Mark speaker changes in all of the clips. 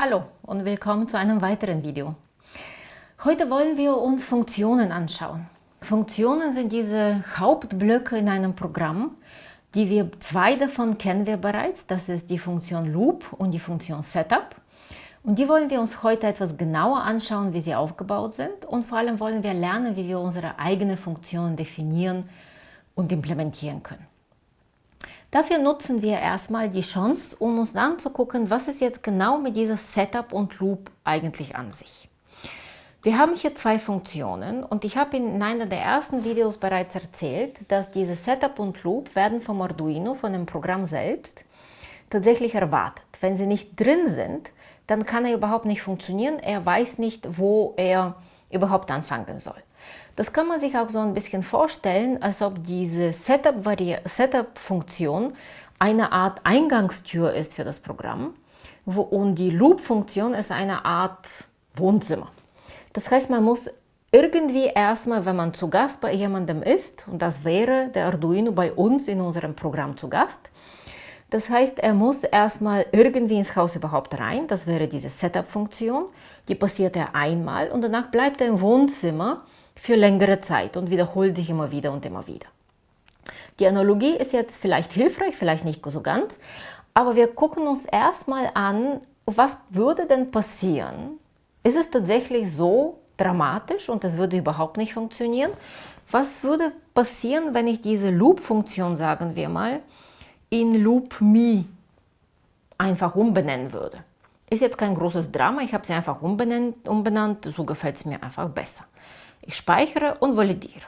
Speaker 1: Hallo und willkommen zu einem weiteren Video. Heute wollen wir uns Funktionen anschauen. Funktionen sind diese Hauptblöcke in einem Programm. Die wir, zwei davon kennen wir bereits. Das ist die Funktion Loop und die Funktion Setup. Und die wollen wir uns heute etwas genauer anschauen, wie sie aufgebaut sind. Und vor allem wollen wir lernen, wie wir unsere eigenen Funktionen definieren und implementieren können. Dafür nutzen wir erstmal die Chance, um uns dann zu gucken, was ist jetzt genau mit dieser Setup und Loop eigentlich an sich. Wir haben hier zwei Funktionen und ich habe in einer der ersten Videos bereits erzählt, dass diese Setup und Loop werden vom Arduino, von dem Programm selbst, tatsächlich erwartet. Wenn sie nicht drin sind, dann kann er überhaupt nicht funktionieren. Er weiß nicht, wo er überhaupt anfangen soll. Das kann man sich auch so ein bisschen vorstellen, als ob diese Setup-Funktion eine Art Eingangstür ist für das Programm und die Loop-Funktion ist eine Art Wohnzimmer. Das heißt, man muss irgendwie erstmal, wenn man zu Gast bei jemandem ist, und das wäre der Arduino bei uns in unserem Programm zu Gast, das heißt, er muss erstmal irgendwie ins Haus überhaupt rein, das wäre diese Setup-Funktion, die passiert er einmal und danach bleibt er im Wohnzimmer für längere Zeit und wiederholt sich immer wieder und immer wieder. Die Analogie ist jetzt vielleicht hilfreich, vielleicht nicht so ganz, aber wir gucken uns erstmal an, was würde denn passieren? Ist es tatsächlich so dramatisch und es würde überhaupt nicht funktionieren? Was würde passieren, wenn ich diese Loop-Funktion, sagen wir mal, in Loop Me einfach umbenennen würde? Ist jetzt kein großes Drama, ich habe sie einfach umbenannt, umbenannt so gefällt es mir einfach besser. Ich speichere und validiere.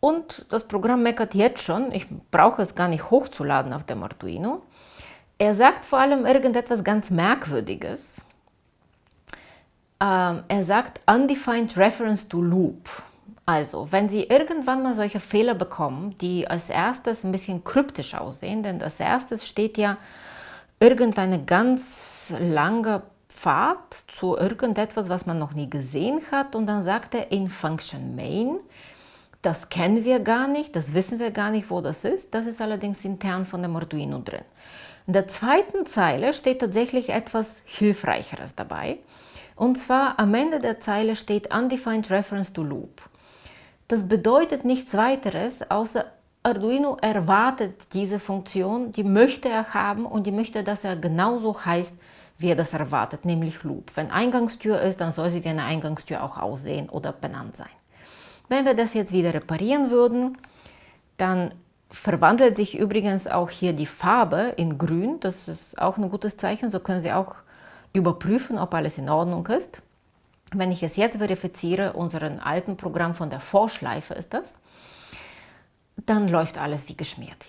Speaker 1: Und das Programm meckert jetzt schon, ich brauche es gar nicht hochzuladen auf dem Arduino. Er sagt vor allem irgendetwas ganz Merkwürdiges. Ähm, er sagt Undefined Reference to Loop. Also, wenn Sie irgendwann mal solche Fehler bekommen, die als erstes ein bisschen kryptisch aussehen, denn als erstes steht ja irgendeine ganz lange Pfad zu irgendetwas, was man noch nie gesehen hat und dann sagt er in Function Main, das kennen wir gar nicht, das wissen wir gar nicht, wo das ist, das ist allerdings intern von dem Arduino drin. In der zweiten Zeile steht tatsächlich etwas Hilfreicheres dabei und zwar am Ende der Zeile steht Undefined Reference to Loop. Das bedeutet nichts weiteres, außer Arduino erwartet diese Funktion, die möchte er haben und die möchte, dass er genauso heißt, wie das erwartet, nämlich Loop. Wenn Eingangstür ist, dann soll sie wie eine Eingangstür auch aussehen oder benannt sein. Wenn wir das jetzt wieder reparieren würden, dann verwandelt sich übrigens auch hier die Farbe in grün. Das ist auch ein gutes Zeichen. So können Sie auch überprüfen, ob alles in Ordnung ist. Wenn ich es jetzt verifiziere, unseren alten Programm von der Vorschleife ist das, dann läuft alles wie geschmiert.